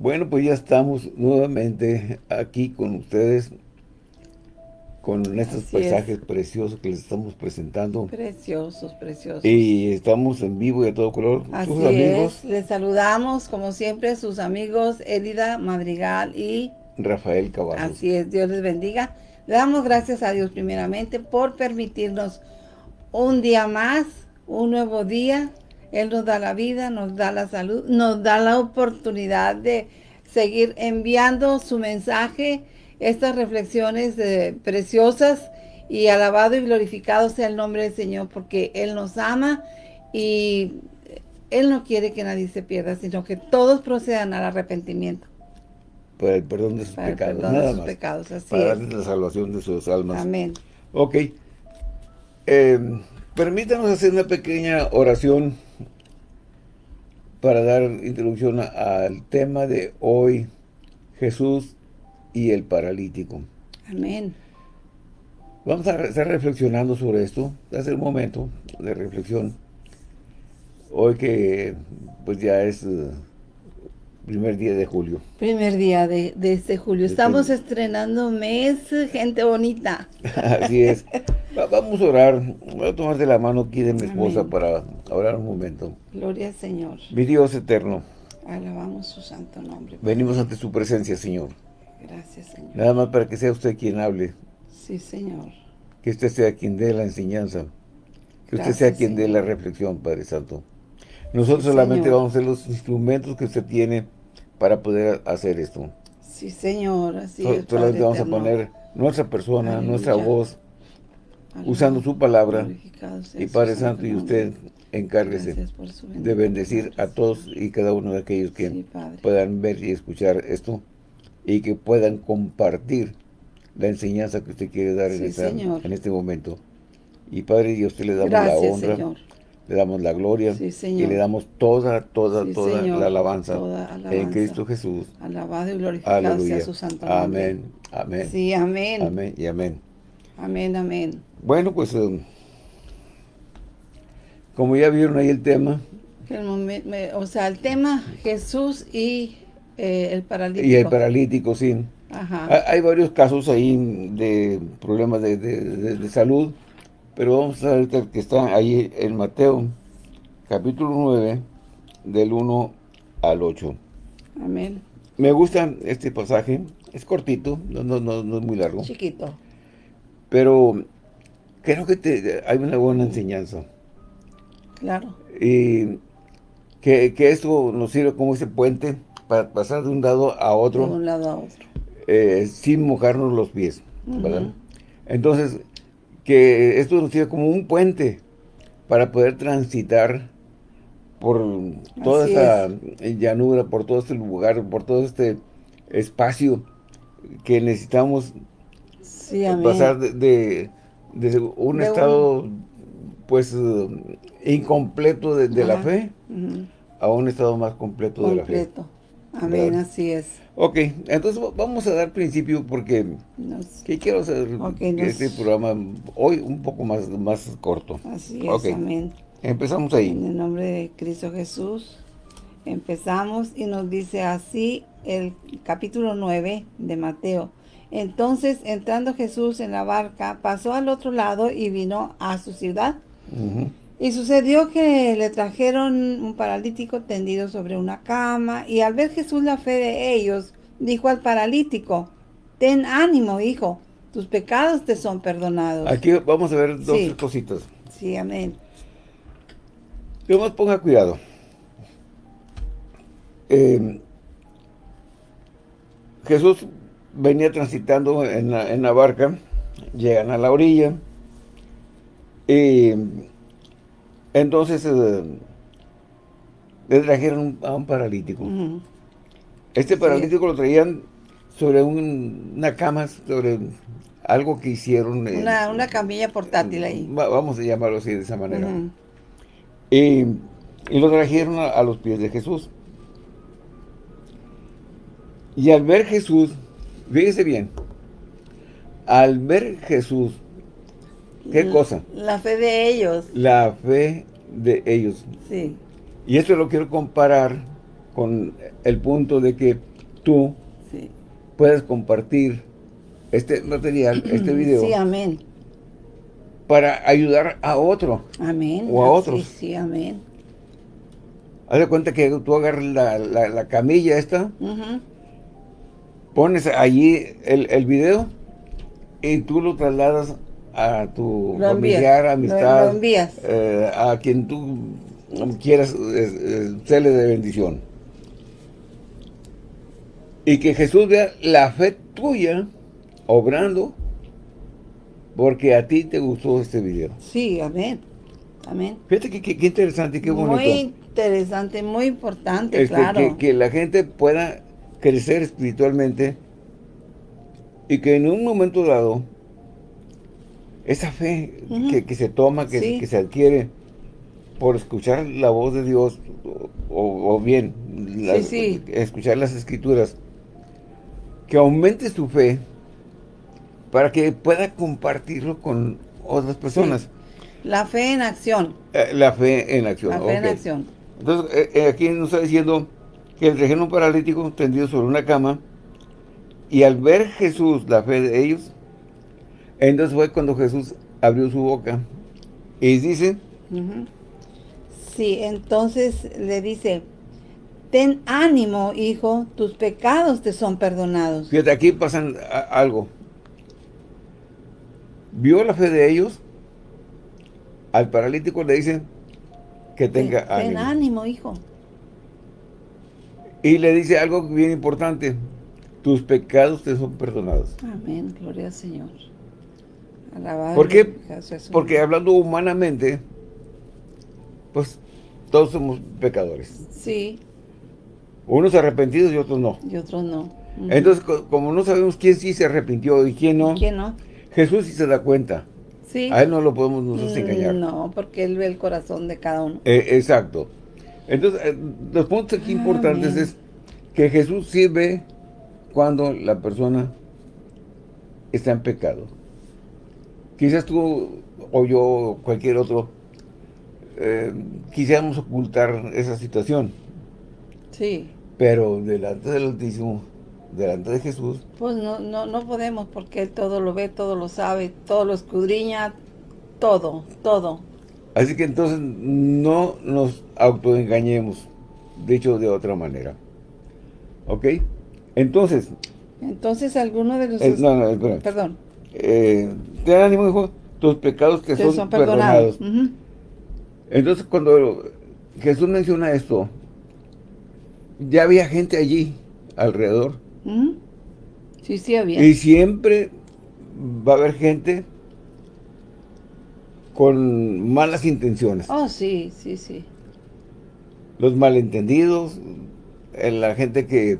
Bueno, pues ya estamos nuevamente aquí con ustedes con estos paisajes preciosos que les estamos presentando. Preciosos, preciosos. Y estamos en vivo y a todo color. Así sus amigos. Les saludamos, como siempre, sus amigos Elida Madrigal y... Rafael Caballo. Así es, Dios les bendiga. Le damos gracias a Dios primeramente por permitirnos un día más, un nuevo día. Él nos da la vida, nos da la salud, nos da la oportunidad de seguir enviando su mensaje, estas reflexiones preciosas y alabado y glorificado sea el nombre del Señor porque Él nos ama y Él no quiere que nadie se pierda, sino que todos procedan al arrepentimiento. Para el perdón de sus pecados, nada más. Pecados, así para darles la salvación de sus almas. Amén. Ok. Eh, permítanos hacer una pequeña oración para dar introducción al tema de hoy, Jesús y el paralítico. Amén. Vamos a estar reflexionando sobre esto, hace un momento de reflexión. Hoy que pues ya es primer día de julio. Primer día de, este julio. Estamos estrenando mes, gente bonita. Así es. Vamos a orar. Voy a tomar de la mano aquí de mi esposa para orar un momento. Gloria al Señor. Mi Dios eterno. Alabamos su santo nombre. Venimos ante su presencia, Señor. Gracias, Señor. Nada más para que sea usted quien hable. Sí, Señor. Que usted sea quien dé la enseñanza. Que usted sea quien dé la reflexión, Padre Santo. Nosotros solamente vamos a ser los instrumentos que usted tiene para poder hacer esto. Sí, Señor, así es, Solamente vamos a poner nuestra persona, nuestra voz, usando su palabra. Y Padre Santo, y usted encárguese de bendecir a todos y cada uno de aquellos que puedan ver y escuchar esto y que puedan compartir la enseñanza que usted quiere dar en, en, este momento. Y Padre Dios, usted le damos la honra, le damos la gloria y le damos toda, toda, toda la alabanza, en Cristo Jesús. Alabado y glorificado sea su santo nombre. Amén, amén. Sí, amén. Amén y amén. Amén, amén. Bueno, pues, um, como ya vieron ahí el tema. o sea, el tema Jesús y eh, el paralítico. Y el paralítico, sí. Ajá. Hay varios casos ahí de problemas de, salud, pero vamos a ver que está ahí en Mateo, capítulo 9, del 1 al 8. Amén. Me gusta este pasaje, es cortito, no, no, no, no es muy largo. Chiquito. Pero creo que te, hay una buena enseñanza. Claro. Y que, esto nos sirve como ese puente para pasar de un lado a otro. De un lado a otro. Eh, sin mojarnos los pies, ¿verdad? Entonces, que esto nos sirve como un puente para poder transitar por toda esta llanura, por todo este lugar, por todo este espacio que necesitamos pasar de, un estado pues incompleto de, la fe a un estado más completo, de la fe. Amén, así es. Ok, entonces vamos a dar principio porque quiero hacer este programa hoy un poco más, más corto. Así es, amén. Empezamos ahí. En el nombre de Cristo Jesús, empezamos y nos dice así el capítulo 9 de Mateo. Entonces, entrando Jesús en la barca, pasó al otro lado y vino a su ciudad. Y sucedió que le trajeron un paralítico tendido sobre una cama, y al ver Jesús la fe de ellos, dijo al paralítico, ten ánimo, hijo, tus pecados te son perdonados. Aquí vamos a ver dos cositas. Sí, amén. Dios ponga cuidado. Eh, Jesús venía transitando en la, barca, llegan a la orilla, y entonces eh, le trajeron a un paralítico. Este paralítico lo traían sobre una cama, sobre algo que hicieron. Una, camilla portátil ahí. vamos a llamarlo así, de esa manera. y, lo trajeron a los pies de Jesús. Y al ver Jesús, Fíjese bien, al ver Jesús, ¿qué cosa? La fe de ellos. La fe de ellos. Sí. Y esto lo quiero comparar con el punto de que tú puedes compartir este material, este video. Sí, amén. Para ayudar a otro. Amén. O a otros. Sí, sí, amén. Haz de cuenta que tú agarras la, camilla esta, pones allí el, video y tú lo trasladas a tu familiar, amistad, eh, a quien tú quieras eh, eh de bendición. Y que Jesús vea la fe tuya obrando porque a ti te gustó este video. Sí, amén. Amén. Fíjate qué interesante, qué bonito. Muy interesante, muy importante, este, claro. Que, la gente pueda crecer espiritualmente y que en un momento dado esa fe que, se toma, que, que, se adquiere por escuchar la voz de Dios o, bien escuchar las escrituras, que aumente su fe para que pueda compartirlo con otras personas. La fe en acción. Eh, la fe en acción. La fe en acción. Entonces, eh, eh, aquí nos está diciendo que el rejeno paralítico tendido sobre una cama y al ver Jesús la fe de ellos, entonces fue cuando Jesús abrió su boca y dice... Sí, entonces le dice, ten ánimo, hijo, tus pecados te son perdonados. Fíjate, aquí pasan algo. Vio la fe de ellos, al paralítico le dice que tenga ánimo. Ten ánimo, hijo. Y le dice algo bien importante, tus pecados te son perdonados. Amén, gloria al Señor. ¿Por qué? Porque hablando humanamente, pues todos somos pecadores. Sí. Unos arrepentidos y otros no. Y otros no. Entonces, como no sabemos quién sí se arrepintió y quién no, ¿Quién no? Jesús sí se da cuenta. Sí. A él no lo podemos nosotros mm, engañar. No, porque él ve el corazón de cada uno. Eh, exacto. Entonces, eh, los puntos aquí importantes es que Jesús sí ve cuando la persona está en pecado. Quizás tú o yo o cualquier otro eh, quisiéramos ocultar esa situación. Sí. Pero delante del Altísimo, delante de Jesús. Pues no, no, no podemos porque Él todo lo ve, todo lo sabe, todo lo escudriña, todo, todo. Así que entonces no nos autoengañemos, dicho de otra manera. ¿Ok? Entonces... Entonces alguno de los... Eh, no, no, Perdón. Eh, ánimo, hijo, tus pecados que son, perdonados. Entonces cuando Jesús menciona esto, ya había gente allí alrededor. Sí, sí había. Y siempre va a haber gente con malas intenciones. Oh, sí, sí, sí. Los malentendidos, eh, la gente que,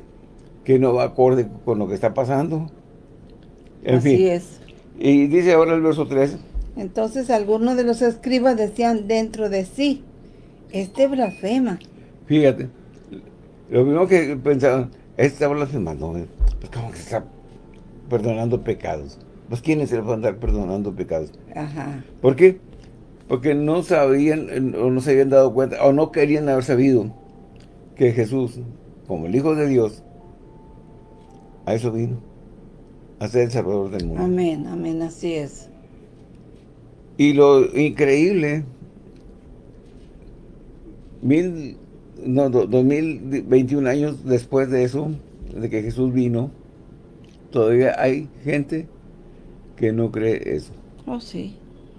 que no va acorde con lo que está pasando. En Así es. Y dice ahora el verso 3. Entonces algunos de los escribas decían dentro de sí, este blasfema. Fíjate, lo primero que pensaban, este está blasfemando, pues como que está perdonando pecados. Pues ¿quiénes se le van a andar perdonando pecados? Ajá. ¿Por qué? Porque no sabían, o no se habían dado cuenta, o no querían haber sabido que Jesús, como el Hijo de Dios, a eso vino, a ser el Salvador del mundo. Amén, amén, así es. Y lo increíble, mil no, 2021 años después de eso, de que Jesús vino, todavía hay gente que no cree eso. Oh, sí,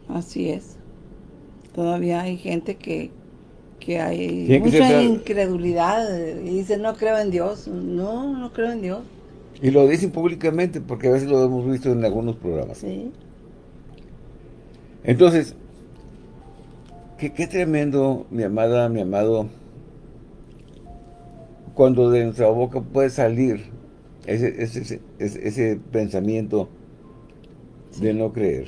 así es. Todavía hay gente que, que hay mucha incredulidad y dice, no creo en Dios. No, no creo en Dios. Y lo dicen públicamente porque a veces lo hemos visto en algunos programas. Sí. Entonces, qué, qué tremendo, mi amada, mi amado, cuando de nuestra boca puede salir ese, ese, ese, pensamiento de no creer.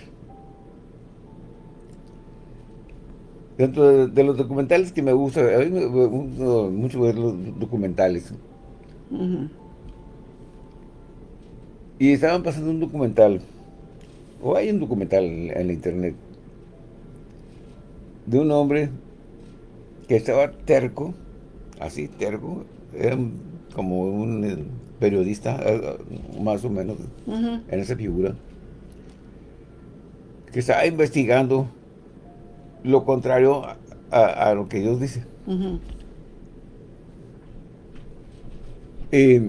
Dentro de, los documentales que me gusta, a mí me gusta mucho ver los documentales. Y estaban pasando un documental, o hay un documental en la internet, de un hombre que estaba terco, así, terco, era como un eh, periodista, eh, más o menos, en esa figura, que estaba investigando lo contrario a, lo que Dios dice. Eh,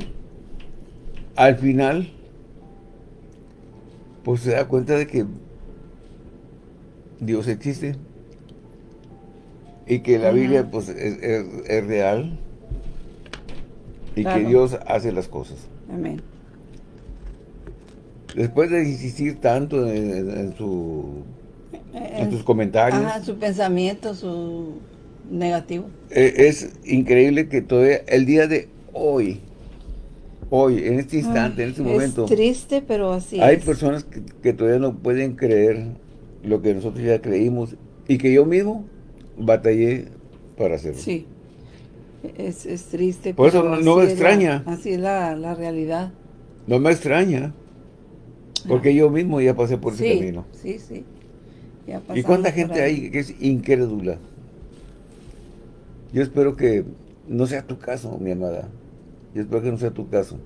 al final, pues se da cuenta de que Dios existe y que la Biblia pues es, real y que Dios hace las cosas. Amén. Después de insistir tanto en, su en sus comentarios. Ajá, su pensamiento, su negativo. Eh, es increíble que todavía el día de hoy, hoy, en este instante, en este momento. Es triste, pero así Hay personas que, todavía no pueden creer lo que nosotros ya creímos y que yo mismo batallé para hacerlo. Sí, es, triste. Por eso no, me extraña. así es la, realidad. No me extraña, porque ah. yo mismo ya pasé por ese camino. Sí, sí. ¿Y cuánta gente hay que es incrédula? Yo espero que no sea tu caso, mi amada. Yo espero que no sea tu caso.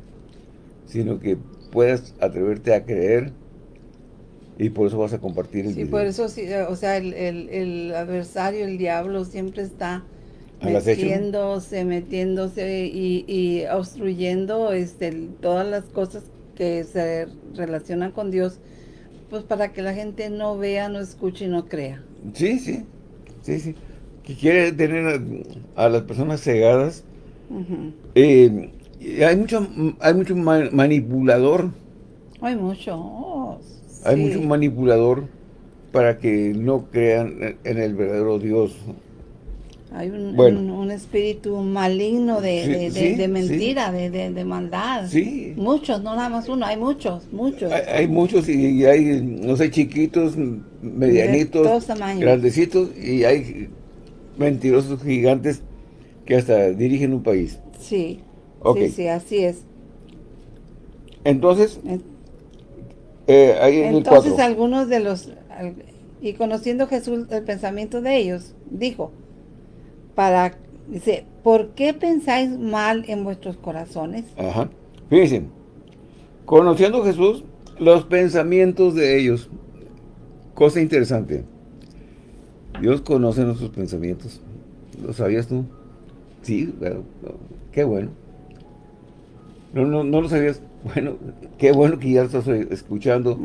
Sino que puedas atreverte a creer y por eso vas a compartir el Sí, por eso, sí, o sea, el, adversario, el diablo, siempre está metiéndose, metiéndose y, y obstruyendo este, todas las cosas que se relacionan con Dios pues para que la gente no vea, no escuche y no crea. Sí, sí, sí, sí. Que quiere tener a, las personas cegadas. Eh, hay mucho, hay mucho manipulador. Hay mucho. hay mucho manipulador para que no crean en el verdadero Dios. Hay un, espíritu maligno de, mentira, de, maldad. Sí. Muchos, no nada más uno, hay muchos, muchos. Hay, muchos y, hay, no sé, chiquitos, medianitos, grandecitos y hay mentirosos gigantes que hasta dirigen un país. Sí, sí, sí, así es. Entonces, eh, Entonces algunos de los, y conociendo Jesús el pensamiento de ellos, dijo, para, dice, ¿por qué pensáis mal en vuestros corazones? Ajá. Fíjense, conociendo Jesús, los pensamientos de ellos. Cosa interesante. Dios conoce nuestros pensamientos. ¿Lo sabías tú? Sí, qué bueno. No, no, no lo sabías. Bueno, qué bueno que ya lo estás escuchando.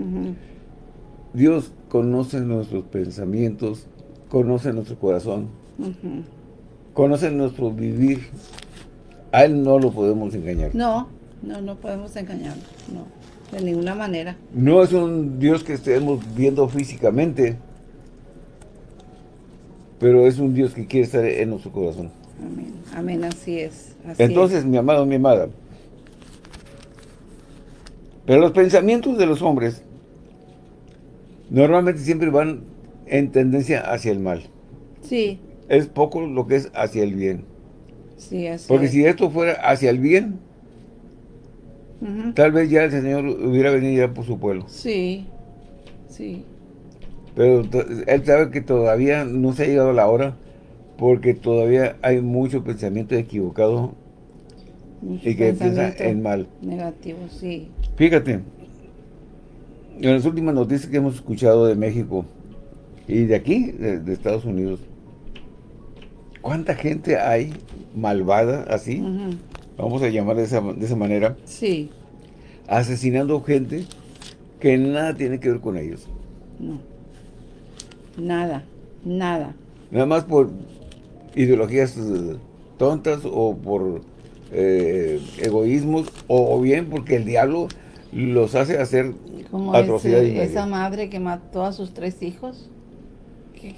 Dios conoce nuestros pensamientos, conoce nuestro corazón conoce nuestro vivir, a Él no lo podemos engañar. No, no, no podemos engañarlo, no, de ninguna manera. No es un Dios que estemos viendo físicamente, pero es un Dios que quiere estar en nuestro corazón. Amén, amén, así es. Entonces, mi amado, mi amada, pero los pensamientos de los hombres normalmente siempre van en tendencia hacia el mal. Sí es poco lo que es hacia el bien. Sí, así Porque si esto fuera hacia el bien, tal vez ya el Señor hubiera venido ya por su pueblo. Sí, sí. Pero Él sabe que todavía no se ha llegado la hora, porque todavía hay mucho pensamiento equivocado y que piensa en mal. Negativo, sí. Fíjate, en las últimas noticias que hemos escuchado de México y de aquí, de Estados Unidos, ¿Cuánta gente hay malvada así? Vamos a llamar de esa, de esa manera. Sí. Asesinando gente que nada tiene que ver con ellos. No. Nada, nada. Nada más por ideologías tontas o por eh, egoísmos o, bien porque el diablo los hace hacer Como atrocidades. esa madre que mató a sus tres hijos.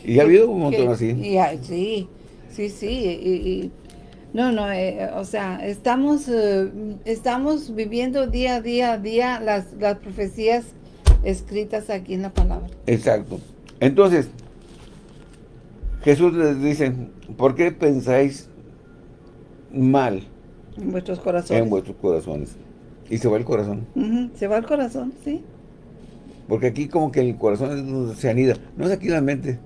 y ha habido un montón así. Y, sí, Sí, sí, y, no, no, eh, o sea, estamos, eh, estamos viviendo día a día a día las, las profecías escritas aquí en la palabra. Exacto. Entonces, Jesús les dice, ¿por qué pensáis mal? En vuestros corazones. En vuestros corazones. Y se va el corazón. se va el corazón, sí. Porque aquí como que el corazón se anida. No es aquí la mente.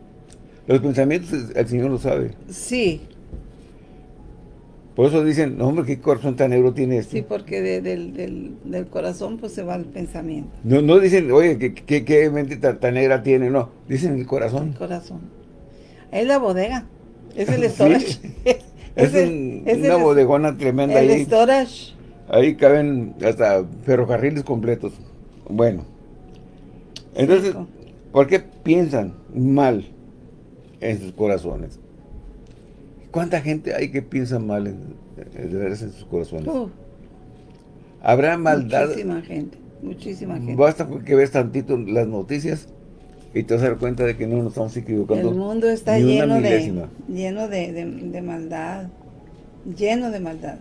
Los pensamientos el Señor lo sabe. Sí. Por eso dicen, no, hombre, ¿qué corazón tan negro tiene este? Sí, porque del, corazón pues se va el pensamiento. No, no dicen, oye, ¿qué, mente tan, negra tiene? No, dicen el corazón. El corazón. Es la bodega. Es el storage. Es, una bodegona tremenda el ahí. storage. Ahí caben hasta ferrocarriles completos. Bueno. Entonces, ¿por qué piensan mal en sus corazones? ¿Cuánta gente hay que piensa mal en, en sus corazones? Habrá maldad. Muchísima gente, muchísima gente. Basta que veas tantito las noticias y te vas a dar cuenta de que no nos estamos equivocando. El mundo está lleno, de, lleno de, maldad, lleno de maldad.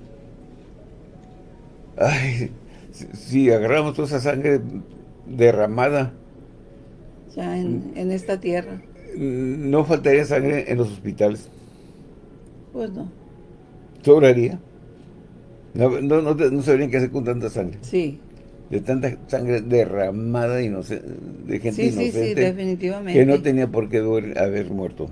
Ay, si, agarramos toda esa sangre derramada. Ya en, en esta tierra. No faltaría sangre en los hospitales. Pues no. ¿Sobraría? No, no, no, sabrían qué hacer con tanta sangre. Sí. De tanta sangre derramada de gente sí, inocente. Sí, sí, definitivamente. Que no tenía por qué haber muerto.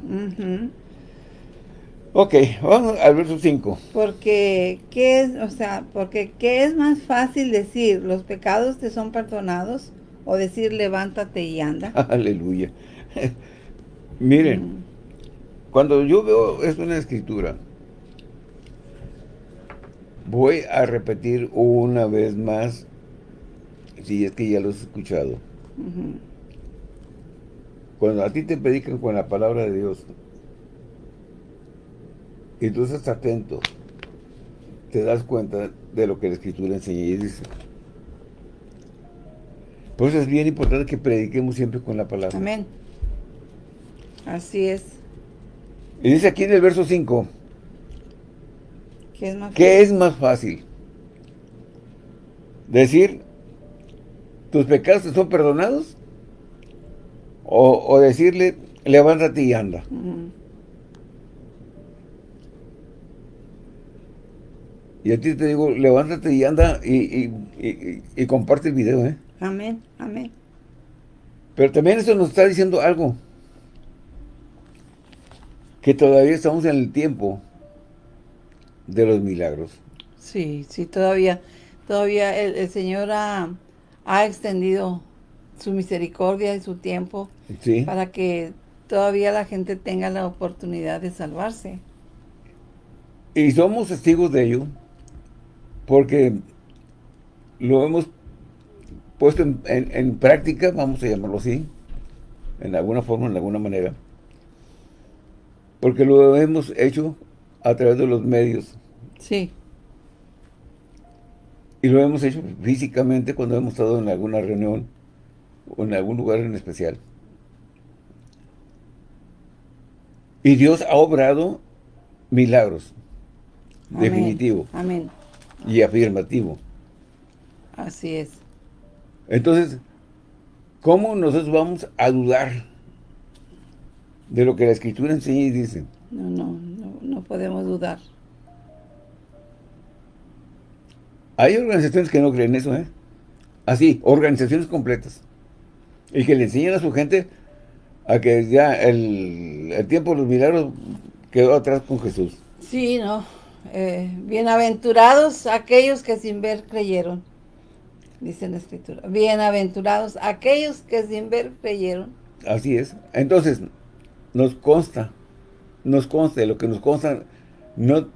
Ok, vamos al verso 5. Porque, ¿qué es, o sea, porque qué es más fácil decir, los pecados te son perdonados, o decir, levántate y anda? Aleluya. Miren, cuando yo veo esto en la escritura, voy a repetir una vez más, si es que ya lo has escuchado. Cuando a ti te predican con la palabra de Dios, y tú estás atento, te das cuenta de lo que la escritura enseña y dice. Por eso es bien importante que prediquemos siempre con la palabra. Amén. Así es. Y dice aquí en el verso 5, ¿qué es más, ¿qué es más fácil? Decir, ¿tus pecados te son perdonados? O, decirle, levántate y anda. Y a ti te digo, levántate y anda y, y, comparte el video, ¿eh? Amén, amén. Pero también eso nos está diciendo algo que todavía estamos en el tiempo de los milagros. Sí, sí, todavía, todavía el, Señor ha, extendido su misericordia y su tiempo para que todavía la gente tenga la oportunidad de salvarse. Y somos testigos de ello, porque lo hemos puesto en, en práctica, vamos a llamarlo así, en alguna forma, en alguna manera, porque lo hemos hecho a través de los medios. Sí. Y lo hemos hecho físicamente cuando hemos estado en alguna reunión o en algún lugar en especial. Y Dios ha obrado milagros. Definitivo. Amén. Y afirmativo. Así es. Entonces, ¿cómo nosotros vamos a dudar de lo que la Escritura enseña y dice. No, no, no, podemos dudar. Hay organizaciones que no creen eso, ¿eh? Así, organizaciones completas. Y que le enseñan a su gente a que ya el, tiempo de los milagros quedó atrás con Jesús. Sí, no. Eh, bienaventurados aquellos que sin ver creyeron, dice la Escritura. Bienaventurados aquellos que sin ver creyeron. Así es. Entonces, nos consta, nos consta, lo que nos consta, no,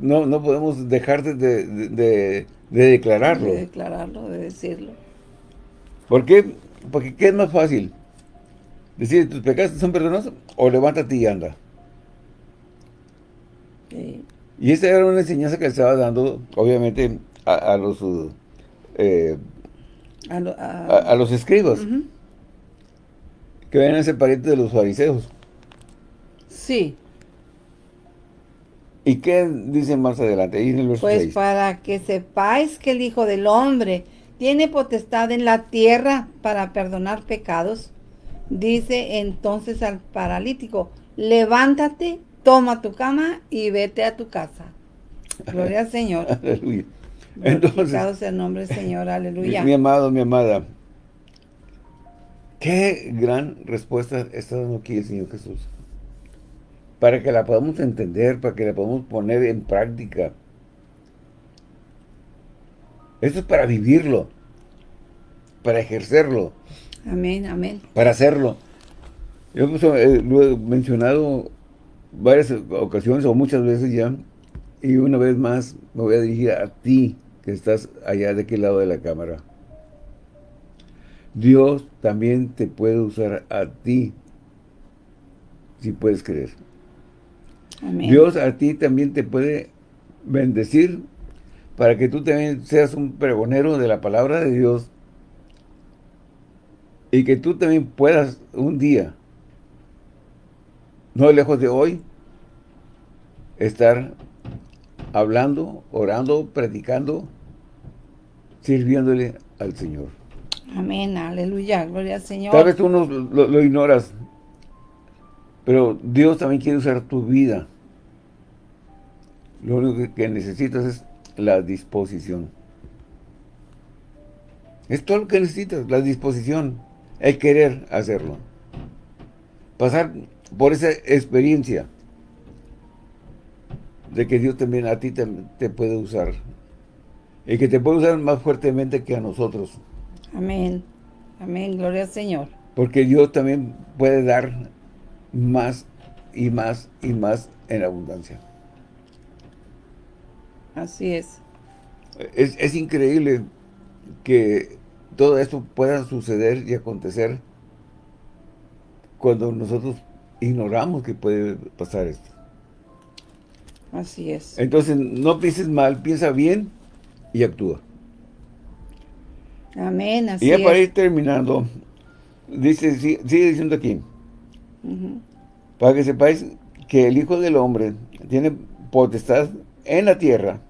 no, no podemos dejar de, de, declararlo. De declararlo, de decirlo. ¿Por qué? Porque ¿qué es más fácil? Decir, ¿tus pecados son perdonados? O levántate y anda. Y esta era una enseñanza que le estaba dando, obviamente, a, los... Eh, a, los escribas. Que ven a ser parientes de los fariseos. Sí. ¿Y qué dice más adelante? pues para que sepáis que el Hijo del Hombre tiene potestad en la tierra para perdonar pecados, dice entonces al paralítico, levántate, toma tu cama y vete a tu casa. Gloria al Señor. Aleluya. Entonces, el nombre del Señor, aleluya. Mi, mi, amado, mi amada, qué gran respuesta está dando aquí el Señor Jesús para que la podamos entender, para que la podamos poner en práctica. Esto es para vivirlo, para ejercerlo. Amén, amén. Para hacerlo. Yo pues, eh, lo he mencionado varias ocasiones o muchas veces ya, y una vez más me voy a dirigir a ti, que estás allá de aquel lado de la cámara. Dios también te puede usar a ti, si puedes creer. Dios a ti también te puede bendecir para que tú también seas un pregonero de la palabra de Dios y que tú también puedas un día, no lejos de hoy, estar hablando, orando, predicando, sirviéndole al Señor. Amén, aleluya, gloria al Señor. Tal vez tú no, lo, ignoras, pero Dios también quiere usar tu vida. Lo único que necesitas es la disposición. Es todo lo que necesitas, la disposición, el querer hacerlo. Pasar por esa experiencia de que Dios también a ti te, puede usar. Y que te puede usar más fuertemente que a nosotros. Amén. Amén. Gloria al Señor. Porque Dios también puede dar más y más y más en abundancia. Así es. Es, increíble que todo esto pueda suceder y acontecer cuando nosotros ignoramos que puede pasar esto. Así es. Entonces, no pienses mal, piensa bien y actúa. Amén, así Y ya para ir terminando, dice, sigue diciendo aquí, para que sepáis que el Hijo del Hombre tiene potestad en la tierra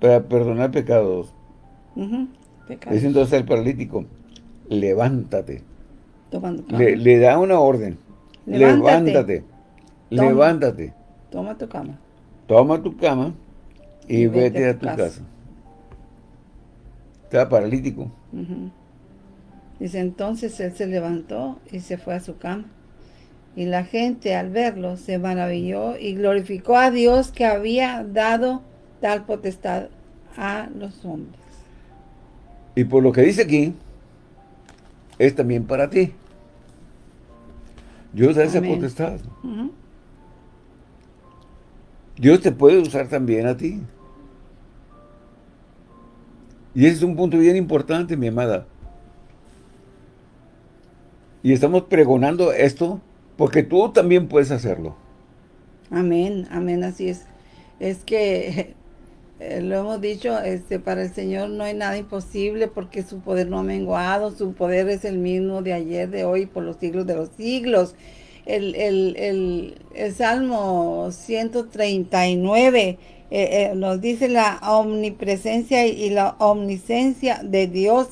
para perdonar pecados. Dice entonces al paralítico, levántate. le, da una orden. Levántate. Levántate. Toma tu cama. Toma tu cama y, vete, a tu casa. Estaba paralítico. Dice, entonces él se levantó y se fue a su cama. Y la gente al verlo se maravilló y glorificó a Dios que había dado tal potestad a los hombres. Y por lo que dice aquí, es también para ti. Dios da esa potestad. Dios te puede usar también a ti. Y ese es un punto bien importante, mi amada. Y estamos pregonando esto porque tú también puedes hacerlo. Amén, amén, así es. Es que eh, lo hemos dicho, este, para el Señor no hay nada imposible porque su poder no ha menguado, su poder es el mismo de ayer, de hoy, por los siglos de los siglos. El, el, el, Salmo 139 eh, eh, nos dice la omnipresencia y la omnisencia de Dios.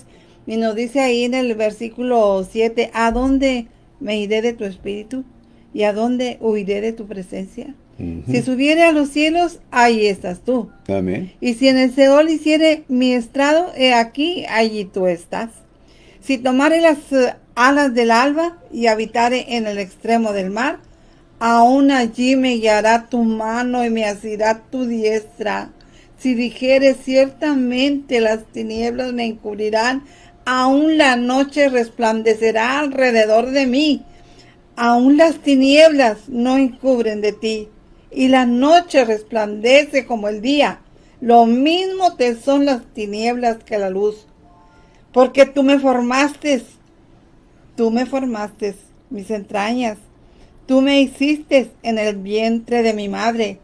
Y nos dice ahí en el versículo 7, ¿a dónde me iré de tu espíritu? ¿Y a dónde huiré de tu presencia? Si subiere a los cielos, ahí estás tú. Amén. Y si en el Seol hiciere mi estrado, he aquí, allí tú estás. Si tomare las eh, alas del alba y habitare en el extremo del mar, aún allí me guiará tu mano y me asirá tu diestra. Si dijere ciertamente las tinieblas me encubrirán, aún la noche resplandecerá alrededor de mí. Aún las tinieblas no encubren de ti y la noche resplandece como el día. Lo mismo te son las tinieblas que la luz. Porque tú me formaste, tú me formaste mis entrañas. Tú me hiciste en el vientre de mi madre.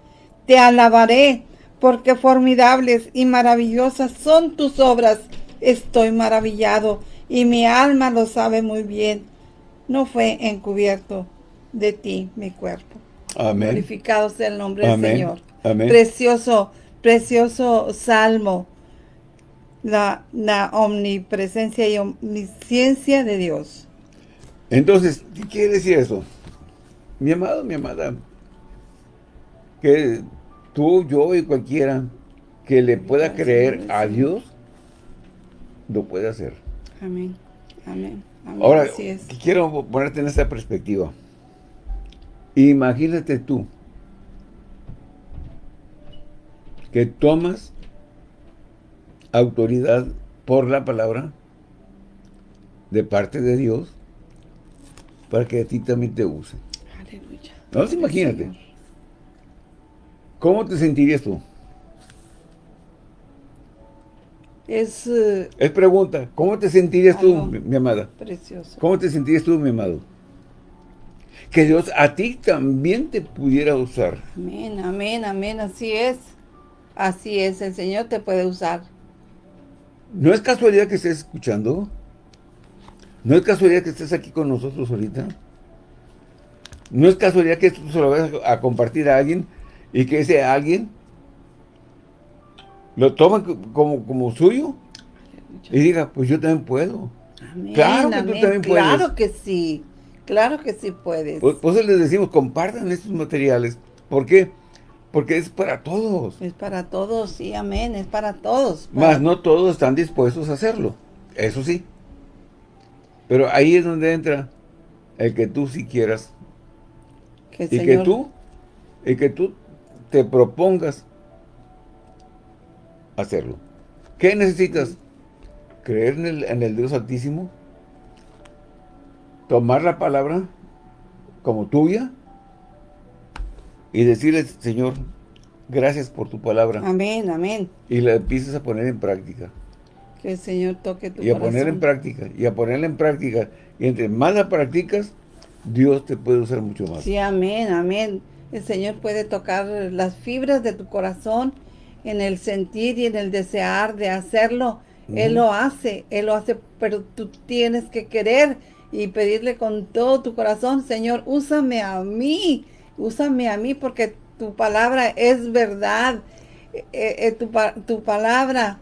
Te alabaré, porque formidables y maravillosas son tus obras. Estoy maravillado y mi alma lo sabe muy bien. No fue encubierto de ti mi cuerpo. Amén. Glorificado sea el nombre del Señor. Precioso, precioso salmo. La, la omnipresencia y omnisciencia de Dios. Entonces, ¿qué quiere decir eso? Mi amado, mi amada, que tú, yo y cualquiera que le pueda creer a Dios, lo puede hacer. Amén. Amén. Ahora, quiero ponerte en esta perspectiva. Imagínate tú que tomas autoridad por la palabra de parte de Dios para que a ti también te use. Aleluya. No, imagínate. ¿Cómo te sentirías tú? Es... Eh, es pregunta. ¿Cómo te sentirías tú, mi, amada? Precioso. ¿Cómo te sentirías tú, mi amado? Que Dios a ti también te pudiera usar. Amén, amén, amén. Así es. Así es. El Señor te puede usar. ¿No es casualidad que estés escuchando? ¿No es casualidad que estés aquí con nosotros ahorita? ¿No es casualidad que esto se lo vayas a compartir a alguien y que ese alguien lo toma como, como suyo y diga, pues yo también puedo. claro que tú también puedes. Claro que sí, claro que sí puedes. Pues, pues les decimos, compartan estos materiales. ¿Por qué? Porque es para todos. Es para todos, sí, amén, es para todos. Más no todos están dispuestos a hacerlo, eso sí. Pero ahí es donde entra el que tú si quieras. y que tú, y que tú te propongas hacerlo. ¿Qué necesitas? Creer en el, en el Dios Altísimo, tomar la palabra como tuya y decirle, Señor, gracias por tu palabra. Amén, amén. Y la empiezas a poner en práctica. Que el Señor toque tu Y a poner en práctica, y a ponerla en práctica. Y entre más la practicas, Dios te puede usar mucho más. Sí, amén, amén. El Señor puede tocar las fibras de tu corazón en el sentir y en el desear de hacerlo. Él lo hace, Él lo hace, pero tú tienes que querer y pedirle con todo tu corazón, Señor, úsame a mí, úsame a mí porque tu palabra es verdad, eh, eh, tu, tu, palabra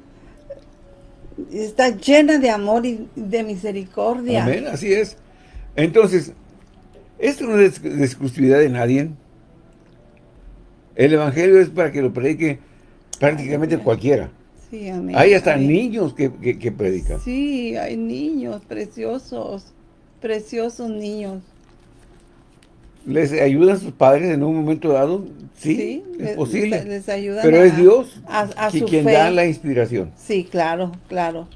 está llena de amor y de misericordia. Amén, así es. Entonces, esto no es exclusividad de nadie. El Evangelio es para que lo predique prácticamente cualquiera. Sí, amén. Hay hasta niños que, que, predican. Sí, hay niños preciosos, preciosos niños. ¿Les ayudan sus padres en un momento dado? Sí, es posible. Les ayudan Pero es Dios a, quien da la inspiración. Sí, claro, claro.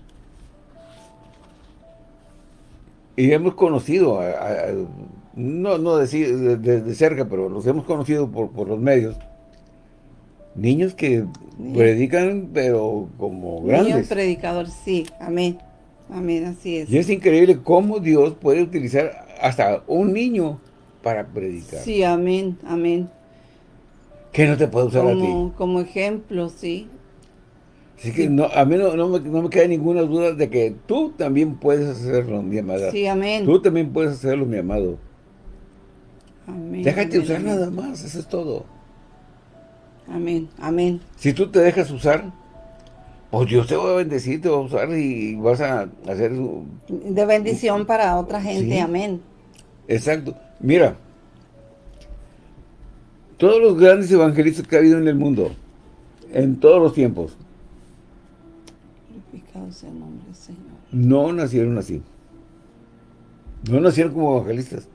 Y hemos conocido, no, no decir de, cerca, pero los hemos conocido por, por los medios, niños que predican, pero como grandes. Niños predicadores, sí, amén. Amén, así es. Y es increíble cómo Dios puede utilizar hasta un niño para predicar. Sí, amén, amén. Que no te puede usar a ti. Como ejemplo, sí. Así que no, a mí no, no, me, no, me, queda ninguna duda de que tú también puedes hacerlo, mi amada. Sí, amén. Tú también puedes hacerlo, mi amado. Amén. Déjate usar nada más, eso es todo. Amén, amén. Si tú te dejas usar, pues Dios te va a bendecir, te va a usar y vas a hacer... De bendición para otra gente, amén. Exacto. Mira, todos los grandes evangelistas que ha habido en el mundo, en todos los tiempos, no nacieron así. No nacieron como evangelistas.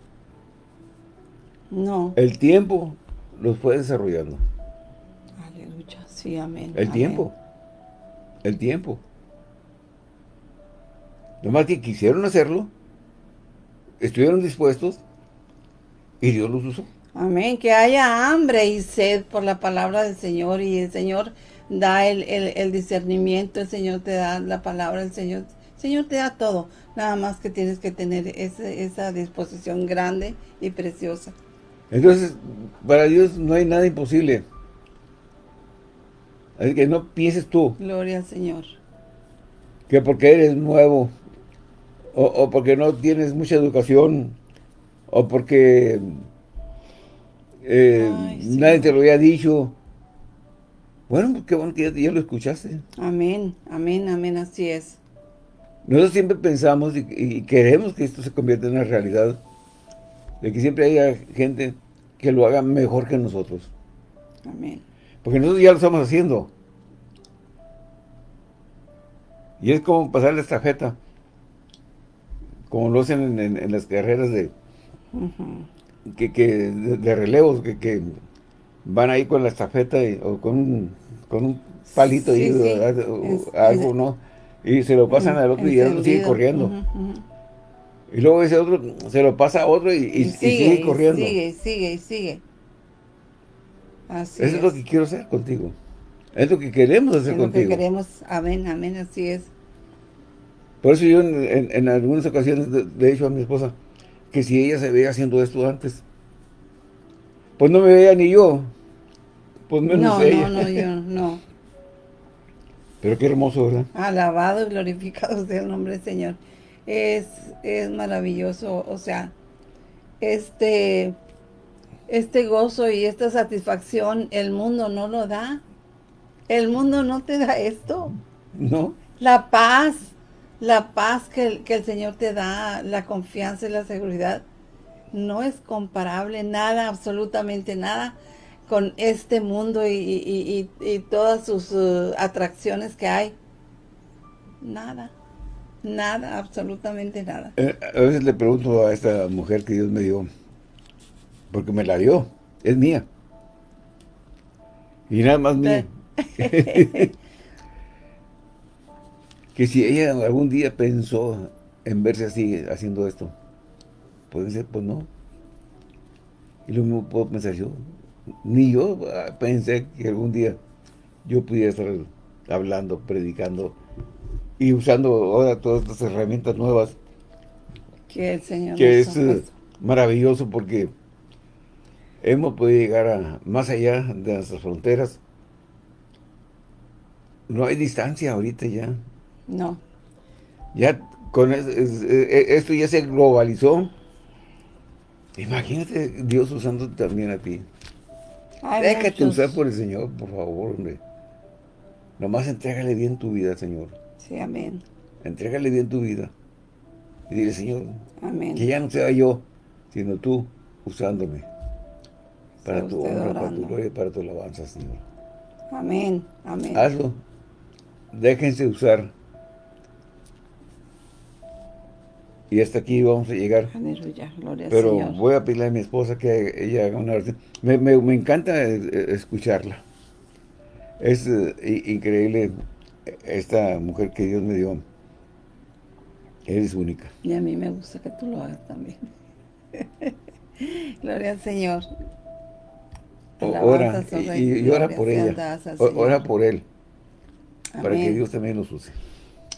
No. El tiempo los fue desarrollando. Sí, amén. El tiempo. El tiempo. Nomás que quisieron hacerlo, estuvieron dispuestos y Dios los usó. Amén. Que haya hambre y sed por la palabra del Señor y el Señor da el, discernimiento, el Señor te da la palabra, el Señor, Señor te da todo. Nada más que tienes que tener esa disposición grande y preciosa. Entonces, para Dios no hay nada imposible. Así que no pienses tú. Gloria al Señor. Que porque eres nuevo, o, porque no tienes mucha educación, o porque eh, nadie te lo había dicho. Bueno, qué bueno que ya, lo escuchaste. Amén, amén, amén, así es. Nosotros siempre pensamos y, queremos que esto se convierta en una realidad, de que siempre haya gente que lo haga mejor que nosotros. Amén. Porque nosotros ya lo estamos haciendo. Y es como pasar la estafeta. Como lo hacen en, las carreras de, que, de, relevos, que, van ahí con la estafeta o con un, con un palito y algo, ¿no? Y se lo pasan al otro y el otro sigue corriendo. Y luego ese otro se lo pasa a otro y, sigue, corriendo. Sigue, sigue, sigue. Así Eso es. lo que quiero hacer contigo. Es lo que queremos hacer es contigo. Lo que queremos, amén, amén, así es. Por eso yo en, algunas ocasiones le he dicho a mi esposa que si ella se veía haciendo esto antes, pues no me veía ni yo, pues menos no, ella. No, no, yo no. Pero qué hermoso, ¿verdad? Alabado y glorificado sea el nombre del Señor. Es, es maravilloso, o sea, este, este gozo y esta satisfacción, el mundo no lo da. El mundo no te da esto. No. La paz, la paz que, el Señor te da, la confianza y la seguridad, no es comparable, nada, absolutamente nada, con este mundo y, todas sus uh, atracciones que hay. Nada, nada, absolutamente nada. Eh, a veces le pregunto a esta mujer que Dios me dio, porque me la dio, es mía. Y nada más mía. que si ella algún día pensó en verse así, haciendo esto, puede ser, pues no. Y lo mismo puedo pensar yo. Ni yo ah, pensé que algún día yo pudiera estar hablando, predicando y usando ahora todas estas herramientas nuevas. Que el Señor Que es maravilloso porque hemos podido llegar a más allá de nuestras fronteras. No hay distancia ahorita ya. No. Ya con esto ya se globalizó. Imagínate Dios usando también a ti. Déjate usar por el Señor, por favor, hombre. Nomás entrégale bien tu vida, Señor. Sí, amén. Entrégale bien tu vida. Y dile, Señor, que ya no sea yo, sino tú usándome. Para tu honra, para tu gloria y para tu alabanza, Señor. Amén, amén. Hazlo. Déjense usar Y hasta aquí vamos a llegar. Aleluya, gloria Pero voy a pedirle a mi esposa que ella haga una oración. Me, encanta eh, escucharla. Es eh, increíble esta mujer que Dios me dio. Eres única. Y a mí me gusta que tú lo hagas también. gloria al Señor. Ora, y, ora por ella. Ora por él. Para que Dios también los use.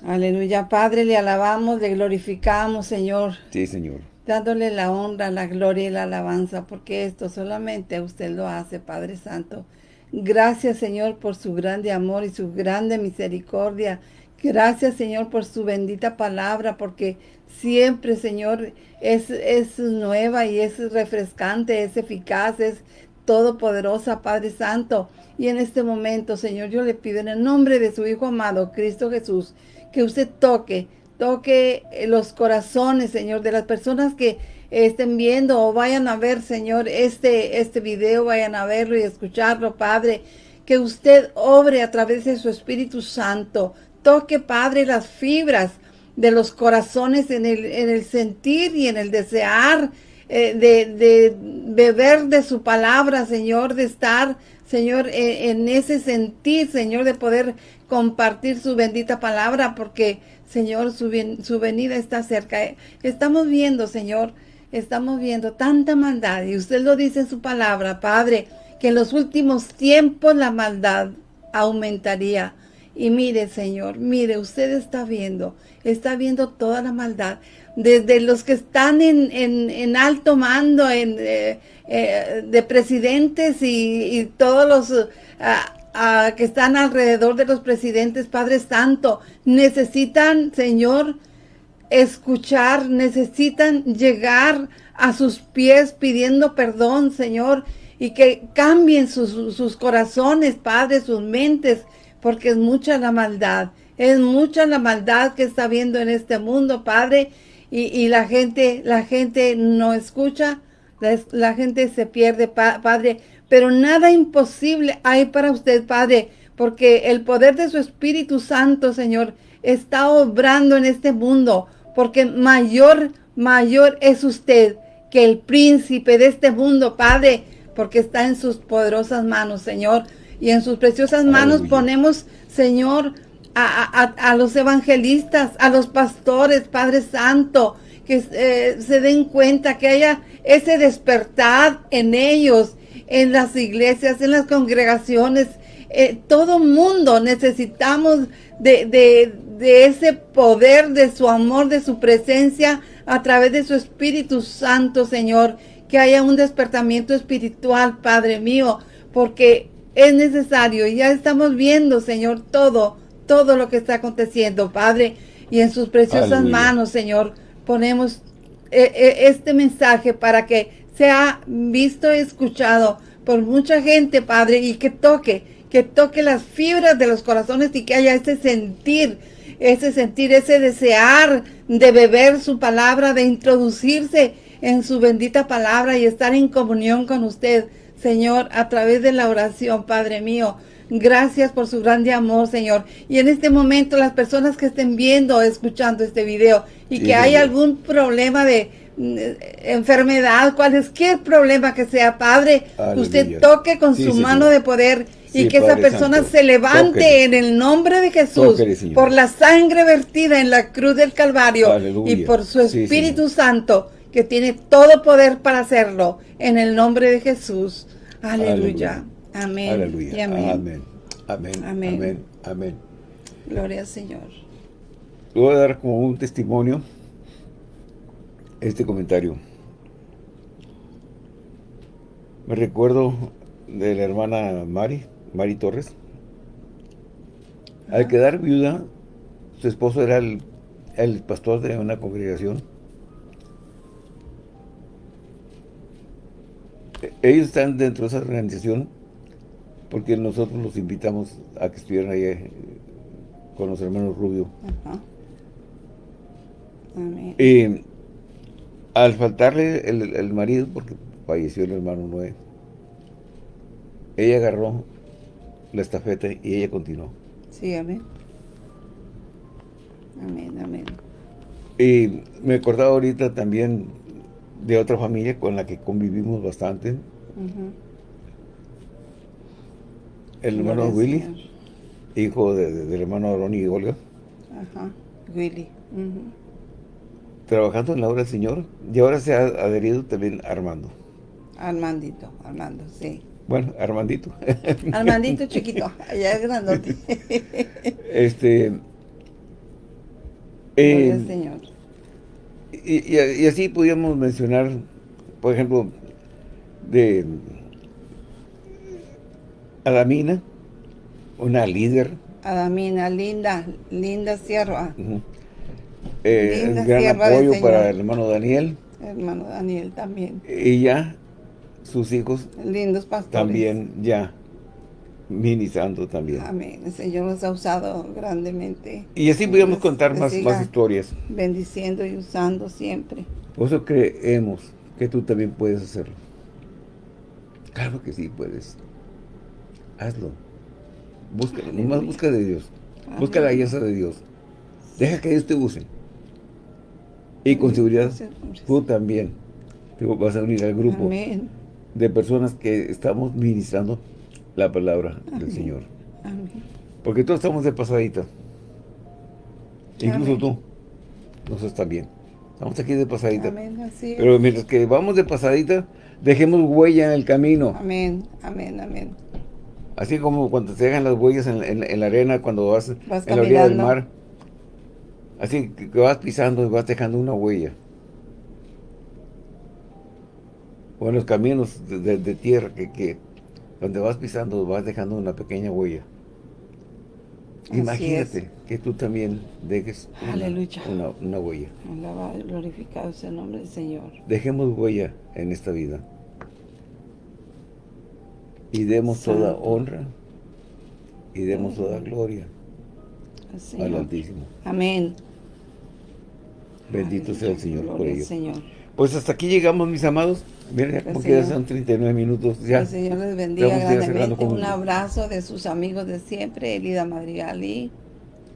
Aleluya, Padre, le alabamos, le glorificamos, Señor. Sí, Señor. Dándole la honra, la gloria y la alabanza, porque esto solamente usted lo hace, Padre Santo. Gracias, Señor, por su grande amor y su grande misericordia. Gracias, Señor, por su bendita palabra, porque siempre, Señor, es, es nueva y es refrescante, es eficaz, es todopoderosa, Padre Santo. Y en este momento, Señor, yo le pido en el nombre de su Hijo amado, Cristo Jesús, que usted toque, toque los corazones, Señor, de las personas que estén viendo o vayan a ver, Señor, este, este video, vayan a verlo y escucharlo, Padre, que usted obre a través de su Espíritu Santo, toque, Padre, las fibras de los corazones en el, en el sentir y en el desear eh, de, de, beber de su palabra, Señor, de estar, Señor, en, en ese sentir, Señor, de poder compartir su bendita palabra porque, Señor, su, su venida está cerca. Estamos viendo, Señor, estamos viendo tanta maldad y usted lo dice en su palabra, Padre, que en los últimos tiempos la maldad aumentaría. Y mire, Señor, mire, usted está viendo, está viendo toda la maldad, desde los que están en, en, alto mando, en, eh, eh, de presidentes y, todos los que están alrededor de los presidentes, Padre Santo, necesitan, Señor, escuchar, necesitan llegar a sus pies pidiendo perdón, Señor, y que cambien sus, sus corazones, Padre, sus mentes, porque es mucha la maldad, es mucha la maldad que está viendo en este mundo, Padre, y, la gente, la gente no escucha, la gente se pierde, Padre, pero nada imposible hay para usted, Padre, porque el poder de su Espíritu Santo, Señor, está obrando en este mundo, porque mayor, mayor es usted que el príncipe de este mundo, Padre, porque está en sus poderosas manos, Señor. Y en sus preciosas manos ponemos, Señor, a, los evangelistas, a los pastores, Padre Santo, que eh, se den cuenta que haya ese despertar en ellos, en las iglesias, en las congregaciones. Eh, todo mundo necesitamos de, de ese poder, de su amor, de su presencia a través de su Espíritu Santo, Señor. Que haya un despertamiento espiritual, Padre mío, porque es necesario. Y ya estamos viendo, Señor, todo todo lo que está aconteciendo, Padre. Y en sus preciosas manos, Señor, ponemos eh, eh, este mensaje para que sea visto y escuchado por mucha gente, Padre, y que toque, que toque las fibras de los corazones y que haya ese sentir, ese sentir, ese desear de beber su palabra, de introducirse en su bendita palabra y estar en comunión con usted, Señor, a través de la oración, Padre mío. Gracias por su grande amor, Señor. Y en este momento las personas que estén viendo o escuchando este video y que hay algún problema de mm, enfermedad, cualquier problema que sea, Padre, usted toque con su mano de poder y que esa persona se levante en el nombre de Jesús por la sangre vertida en la cruz del Calvario y por su Espíritu Santo que tiene todo poder para hacerlo en el nombre de Jesús. Aleluya. Amén. Aleluya. amén. Amén. Amén. Amén. Gloria al Señor. Voy a dar como un testimonio este comentario. Me recuerdo de la hermana Mari, Mari Torres. Al quedar viuda, su esposo era el, el pastor de una congregación. Ellos están dentro de esa organización porque nosotros los invitamos a que estuvieran ahí eh, con los hermanos Rubio. Y al faltarle el, marido, porque falleció el hermano Noé, ella agarró la estafeta y ella continuó. Sí, amén. Amén, amén. Y me acordaba ahorita también de otra familia con la que convivimos bastante el hermano Willy, hijo del hermano Ronnie y Olga. Ajá, Willy. Trabajando en la obra del Señor. Y ahora se ha adherido también Armando. Armandito, Armando, sí. Bueno, Armandito. Armandito chiquito, allá es grandote. este... Eh, Señor. Y, y, así podríamos mencionar, por ejemplo, de Adamina, una líder. Adamina, linda, linda sierva. Eh, gran apoyo para el hermano Daniel. hermano Daniel también. Y ya sus hijos. Lindos pastores. También ya ministrando también. Amén. El Señor nos ha usado grandemente. Y así podemos contar más, más historias. Bendiciendo y usando siempre. Por eso creemos que tú también puedes hacerlo. Claro que sí puedes hazlo. Busca, nomás busca de Dios. Busca la guía de Dios. Deja que Dios te use. Y con seguridad, tú también te vas a unir al grupo de personas que estamos ministrando la palabra del Señor. Porque todos estamos de pasadita. Incluso tú. Nosotros también. Estamos aquí de pasadita. Pero mientras que vamos de pasadita, dejemos huella en el camino. Amén, amén, amén. Así como cuando te dejan las huellas en, la arena cuando vas, en la orilla del mar. Así que vas pisando y vas dejando una huella. O en los caminos de, tierra que, donde vas pisando vas dejando una pequeña huella. Imagínate que tú también dejes una, una, huella. glorificado sea el nombre del Señor. Dejemos huella en esta vida y demos toda honra y demos toda gloria al Altísimo. Amén. Bendito sea el Señor por ello. Pues hasta aquí llegamos, mis amados. Miren, como que ya son 39 minutos. Ya. El Señor les bendiga grandemente. Un abrazo de sus amigos de siempre, Elida Madrigal y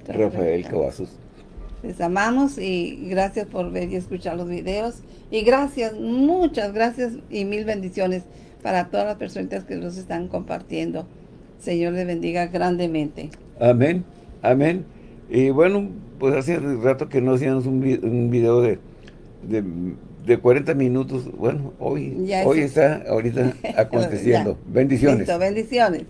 Rafael Cavazos. Les amamos y gracias por ver y escuchar los videos. Y gracias, muchas gracias y mil bendiciones para todas las personas que los están compartiendo. Señor les bendiga grandemente. Amén, amén. Y bueno, pues hace rato que no hacíamos un, video de, de, 40 minutos. Bueno, hoy, hoy está ahorita aconteciendo. bendiciones. bendiciones.